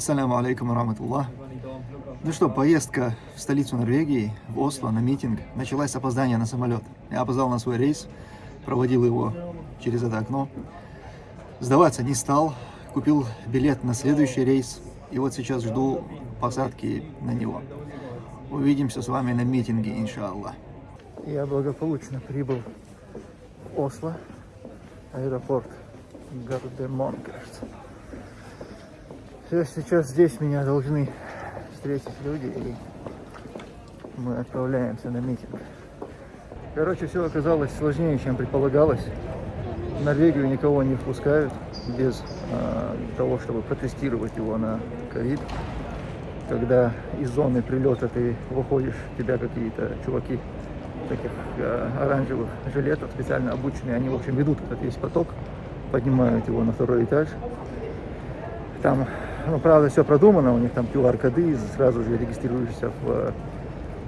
Ассаляму алейкум раматуллах. Ну что, поездка в столицу Норвегии, в Осло, на митинг, началась с опоздания на самолет. Я опоздал на свой рейс, проводил его через это окно. Сдаваться не стал, купил билет на следующий рейс, и вот сейчас жду посадки на него. Увидимся с вами на митинге, иншаллах. Я благополучно прибыл в Осло, аэропорт Гардемон. Все, сейчас здесь меня должны встретить люди, и мы отправляемся на митинг. Короче, все оказалось сложнее, чем предполагалось. В Норвегию никого не впускают без э, того, чтобы протестировать его на ковид. Когда из зоны прилета ты выходишь, тебя какие-то чуваки таких э, оранжевых жилетов, специально обученные, они, в общем, ведут этот весь поток, поднимают его на второй этаж. Там, ну, правда, все продумано, у них там QR-коды, сразу же регистрируешься в,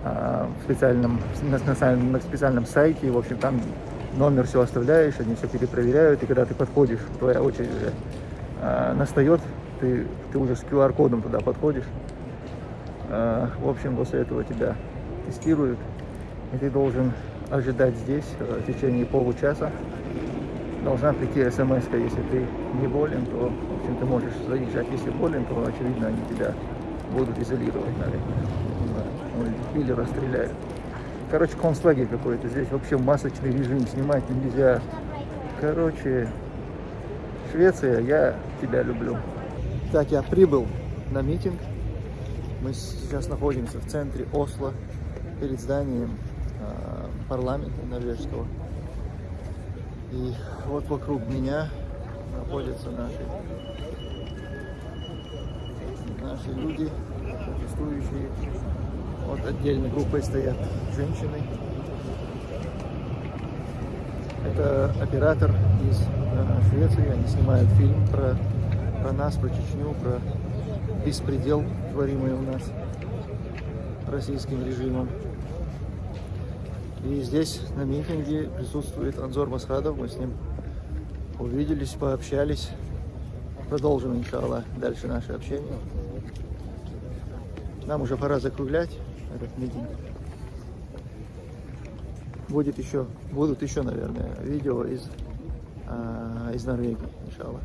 э, в специальном, на, специальном сайте, в общем, там номер все оставляешь, они все перепроверяют, и когда ты подходишь, твоя очередь уже э, настает, ты, ты уже с QR-кодом туда подходишь. Э, в общем, после этого тебя тестируют, и ты должен ожидать здесь э, в течение получаса. Должна прийти смс если ты не болен, то, в общем, ты можешь заезжать. Если болен, то, очевидно, они тебя будут изолировать, наверное, или расстреляют. Короче, концлагерь какой-то. Здесь вообще масочный режим, снимать нельзя. Короче, Швеция, я тебя люблю. Так, я прибыл на митинг. Мы сейчас находимся в центре Осло, перед зданием э, парламента норвежского. И вот вокруг меня находятся наши, наши люди, протестующие. Вот отдельной группой стоят женщины. Это оператор из э, Швеции. Они снимают фильм про, про нас, про Чечню, про беспредел, творимый у нас российским режимом. И здесь на митинге присутствует Анзор Масхадов. Мы с ним увиделись, пообщались. Продолжим, иншаллах, дальше наше общение. Нам уже пора закруглять этот митинг. Будет еще, будут еще, наверное, видео из, а, из Норвегии, иншаллах.